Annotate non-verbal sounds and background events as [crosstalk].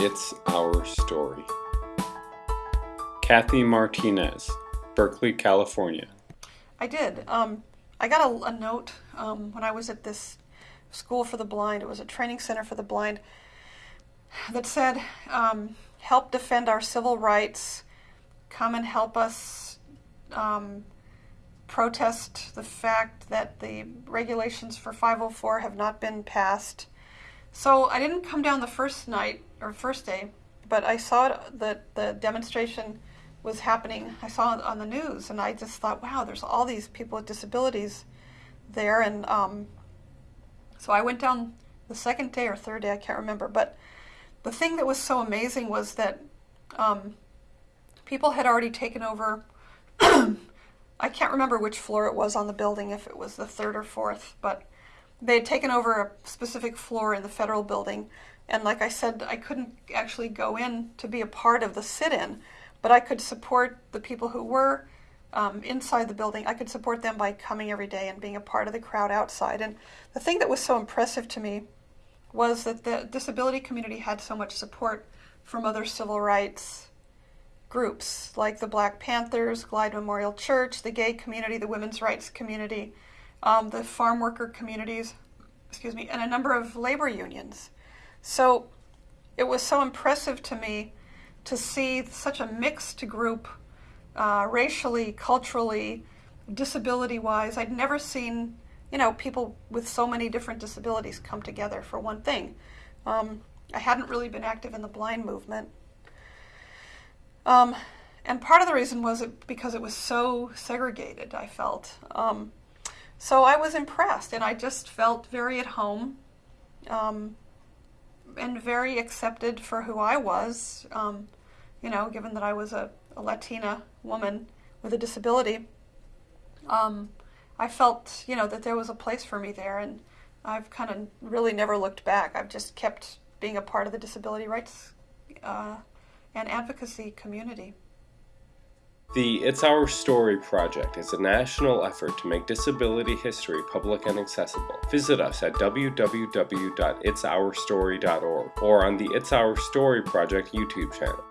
It's Our Story. Kathy Martinez, Berkeley, California. I did. Um, I got a, a note um, when I was at this school for the blind. It was a training center for the blind that said, um, "Help defend our civil rights. Come and help us um, protest the fact that the regulations for 504 have not been passed." So I didn't come down the first night or first day, but I saw that the demonstration was happening. I saw it on the news, and I just thought, wow, there's all these people with disabilities there. And um, so I went down the second day or third day, I can't remember. But the thing that was so amazing was that um, people had already taken over. [clears throat] I can't remember which floor it was on the building, if it was the third or fourth, but they had taken over a specific floor in the federal building. And like I said, I couldn't actually go in to be a part of the sit in, but I could support the people who were um, inside the building. I could support them by coming every day and being a part of the crowd outside. And the thing that was so impressive to me was that the disability community had so much support from other civil rights groups like the Black Panthers, Glide Memorial Church, the gay community, the women's rights community, um, the farm worker communities, excuse me, and a number of labor unions. So it was so impressive to me to see such a mixed group, uh, racially, culturally, disability wise. I'd never seen, you know, people with so many different disabilities come together for one thing. Um, I hadn't really been active in the blind movement. Um, and part of the reason was it because it was so segregated, I felt. Um, so I was impressed, and I just felt very at home um, and very accepted for who I was. Um, you know, given that I was a, a Latina woman with a disability, um, I felt, you know, that there was a place for me there, and I've kind of really never looked back. I've just kept being a part of the disability rights uh, and advocacy community. The It's Our Story project is a national effort to make disability history public and accessible. Visit us at www.itsourstory.org or on the It's Our Story project YouTube channel.